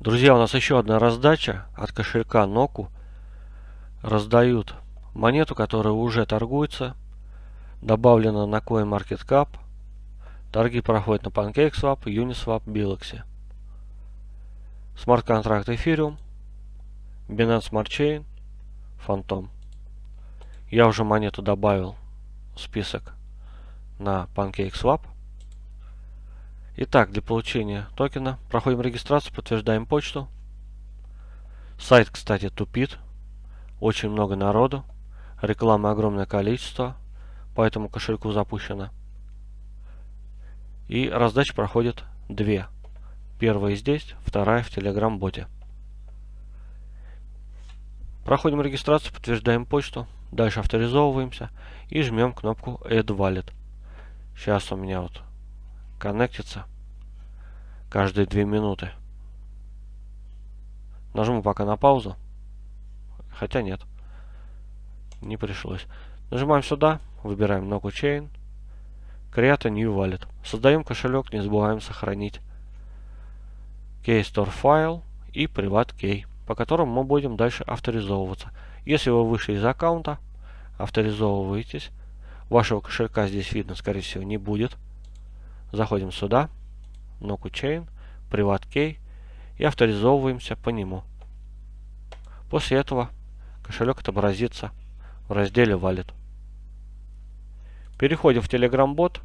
Друзья, у нас еще одна раздача от кошелька Ноку. Раздают монету, которая уже торгуется. Добавлена на CoinMarketCap. Торги проходят на PancakeSwap, Uniswap, Biloxi. Смарт-контракт Ethereum, Binance Smart Chain, Phantom. Я уже монету добавил в список на PancakeSwap. Итак, для получения токена проходим регистрацию, подтверждаем почту. Сайт, кстати, тупит. Очень много народу. Рекламы огромное количество. По этому кошельку запущено. И раздача проходит две. Первая здесь, вторая в Telegram-боте. Проходим регистрацию, подтверждаем почту. Дальше авторизовываемся и жмем кнопку Add Wallet. Сейчас у меня вот коннектится каждые две минуты. Нажму пока на паузу. Хотя нет. Не пришлось. Нажимаем сюда, выбираем Noku Chain, Create a New Wallet. Создаем кошелек, не забываем сохранить KeyStore файл и Privat Key, по которому мы будем дальше авторизовываться. Если вы вышли из аккаунта, авторизовываетесь. Вашего кошелька здесь видно, скорее всего, не будет. Заходим сюда, Noku Chain, Privat Key и авторизовываемся по нему. После этого кошелек отобразится в разделе Wallet. Переходим в Telegram бот.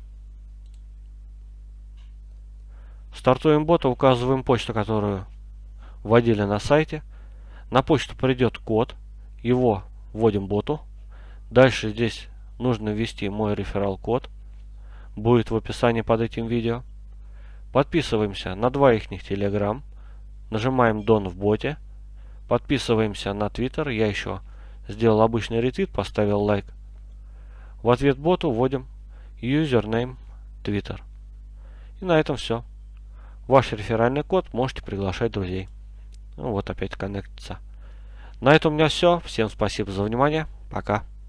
Стартуем бота, указываем почту, которую вводили на сайте. На почту придет код, его вводим боту. Дальше здесь нужно ввести мой реферал код будет в описании под этим видео. Подписываемся на два их Telegram. Нажимаем Don в боте. Подписываемся на Twitter. Я еще сделал обычный ретвит, поставил лайк. В ответ боту вводим username Twitter. И на этом все. Ваш реферальный код можете приглашать друзей. Ну вот опять коннектится. На этом у меня все. Всем спасибо за внимание. Пока.